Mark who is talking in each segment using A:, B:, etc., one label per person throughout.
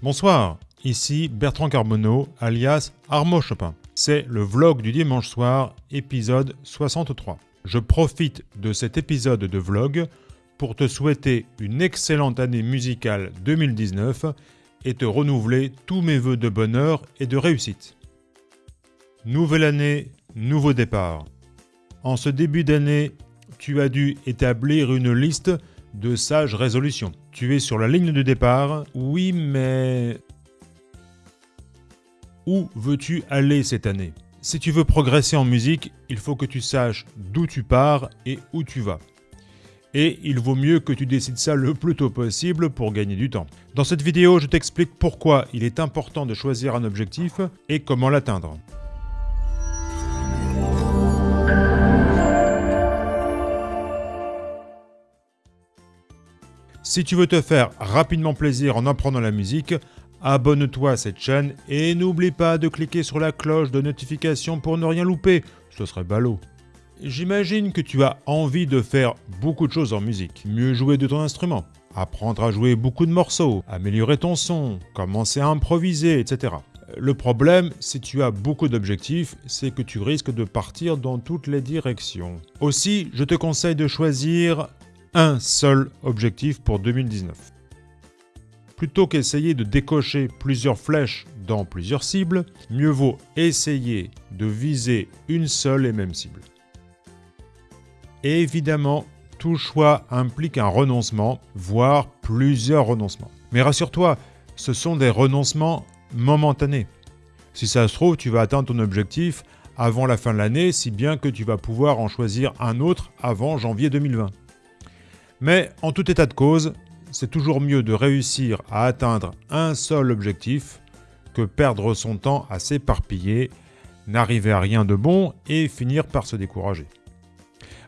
A: Bonsoir, ici Bertrand Carbonneau, alias Armo Chopin. C'est le vlog du dimanche soir, épisode 63. Je profite de cet épisode de vlog pour te souhaiter une excellente année musicale 2019 et te renouveler tous mes voeux de bonheur et de réussite. Nouvelle année, nouveau départ. En ce début d'année, tu as dû établir une liste de sages résolutions. Tu es sur la ligne de départ, oui mais... Où veux-tu aller cette année? Si tu veux progresser en musique, il faut que tu saches d'où tu pars et où tu vas. Et il vaut mieux que tu décides ça le plus tôt possible pour gagner du temps. Dans cette vidéo, je t'explique pourquoi il est important de choisir un objectif et comment l'atteindre. Si tu veux te faire rapidement plaisir en apprenant la musique, abonne-toi à cette chaîne et n'oublie pas de cliquer sur la cloche de notification pour ne rien louper, ce serait ballot. J'imagine que tu as envie de faire beaucoup de choses en musique, mieux jouer de ton instrument, apprendre à jouer beaucoup de morceaux, améliorer ton son, commencer à improviser, etc. Le problème, si tu as beaucoup d'objectifs, c'est que tu risques de partir dans toutes les directions. Aussi, je te conseille de choisir un seul objectif pour 2019. Plutôt qu'essayer de décocher plusieurs flèches dans plusieurs cibles, mieux vaut essayer de viser une seule et même cible. Évidemment, tout choix implique un renoncement, voire plusieurs renoncements. Mais rassure-toi, ce sont des renoncements momentanés. Si ça se trouve, tu vas atteindre ton objectif avant la fin de l'année, si bien que tu vas pouvoir en choisir un autre avant janvier 2020. Mais en tout état de cause, c'est toujours mieux de réussir à atteindre un seul objectif que perdre son temps à s'éparpiller, n'arriver à rien de bon et finir par se décourager.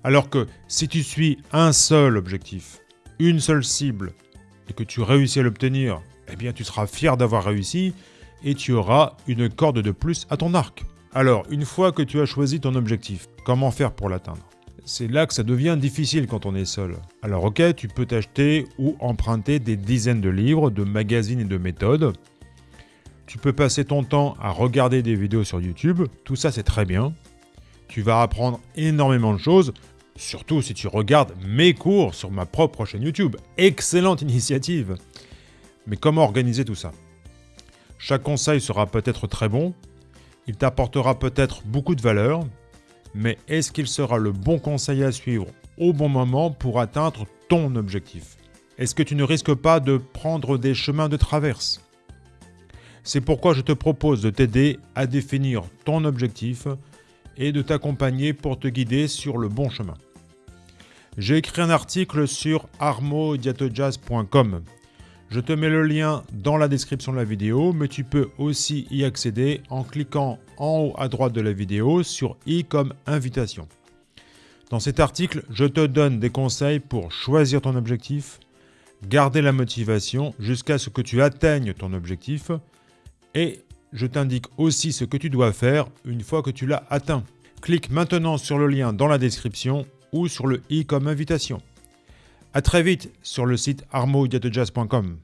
A: Alors que si tu suis un seul objectif, une seule cible, et que tu réussis à l'obtenir, eh bien tu seras fier d'avoir réussi et tu auras une corde de plus à ton arc. Alors, une fois que tu as choisi ton objectif, comment faire pour l'atteindre? C'est là que ça devient difficile quand on est seul. Alors ok, tu peux t'acheter ou emprunter des dizaines de livres, de magazines et de méthodes. Tu peux passer ton temps à regarder des vidéos sur YouTube, tout ça c'est très bien. Tu vas apprendre énormément de choses, surtout si tu regardes mes cours sur ma propre chaîne YouTube. Excellente initiative Mais comment organiser tout ça? Chaque conseil sera peut-être très bon, il t'apportera peut-être beaucoup de valeur, mais est-ce qu'il sera le bon conseil à suivre au bon moment pour atteindre ton objectif? Est-ce que tu ne risques pas de prendre des chemins de traverse? C'est pourquoi je te propose de t'aider à définir ton objectif et de t'accompagner pour te guider sur le bon chemin. J'ai écrit un article sur armodiatojazz.com je te mets le lien dans la description de la vidéo, mais tu peux aussi y accéder en cliquant en haut à droite de la vidéo sur i comme invitation. Dans cet article, je te donne des conseils pour choisir ton objectif, garder la motivation jusqu'à ce que tu atteignes ton objectif et je t'indique aussi ce que tu dois faire une fois que tu l'as atteint. Clique maintenant sur le lien dans la description ou sur le i comme invitation. A très vite sur le site armodiatojazz.com.